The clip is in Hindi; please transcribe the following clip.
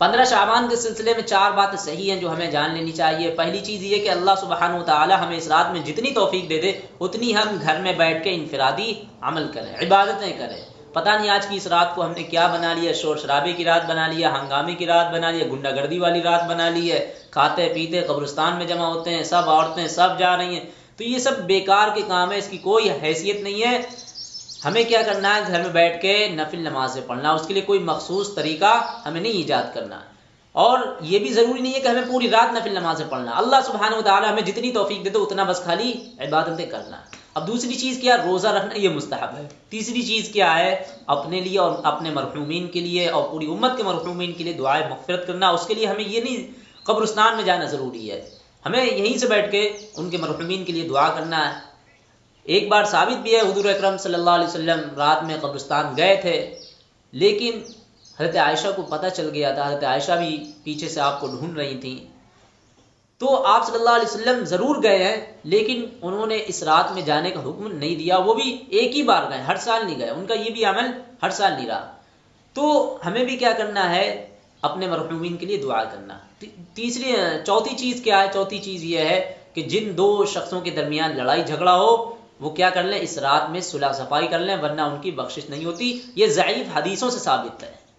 पंद्रह शाबान के सिलसिले में चार बातें सही हैं जो हमें जान लेनी चाहिए। पहली चीज़ ये कि अल्लाह सुबहान ताली हमें इस रात में जितनी तोफीक दे दे, उतनी हम घर में बैठ के इनफरादी अमल करें, इबादतें करें। पता नहीं आज की इस रात को हमने क्या बना लिया, शोर शराबे की रात बना लिया, हंगामे की रात बना लिया, गुंडागर्दी वाली रात बना ली है, खाते पीते कब्रिस्तान में जमा होते हैं, सब औरतें सब जा रही हैं। तो ये सब बेकार के काम है, इसकी कोई हैसियत नहीं है। हमें क्या करना है? घर में बैठ के नफिल नमाजें पढ़ना, उसके लिए कोई मखसूस तरीका हमें नहीं ईजाद करना। और ये भी ज़रूरी नहीं है कि हमें पूरी रात नफिल नमाजें पढ़ना। अल्लाह सुबहान हमें जितनी तोफीक दे दो उतना बस खाली इबादतें करना। अब दूसरी चीज़ क्या? रोज़ा रखना, ये मुस्तहब है। तीसरी चीज़ क्या है? अपने लिए और अपने मरहूमिन के लिए और पूरी उम्मत के मरहूमिन के लिए दुआएँ मफफरत करना, उसके लिए हमें ये नहीं, कब्रस्तान में जाना ज़रूरी है। हमें यहीं से बैठ के उनके मरहूमिन के लिए दुआ करना है। एक बार साबित भी है, हजूर अक्रम सल्लाम रात में कब्रस्तान गए थे, लेकिन हज़रत आयशा को पता चल गया था, हज़रत आयशा भी पीछे से आपको ढूंढ रही थी। तो आप सल्लल्लाहु अलैहि वसल्लम ज़रूर गए हैं, लेकिन उन्होंने इस रात में जाने का हुक्म नहीं दिया। वो भी एक ही बार गए, हर साल नहीं गए। उनका ये भी अमल हर साल नहीं रहा। तो हमें भी क्या करना है? अपने मरहूमिन के लिए दुआ करना। तीसरी, चौथी चीज़ क्या है? चौथी चीज़ ये है कि जिन दो शख्सों के दरमियान लड़ाई झगड़ा हो वो क्या कर लें? इस रात में सुलह सफ़ाई कर लें, वरना उनकी बख्शिश नहीं होती। ये ज़ैफ़ हदीसों से साबित है।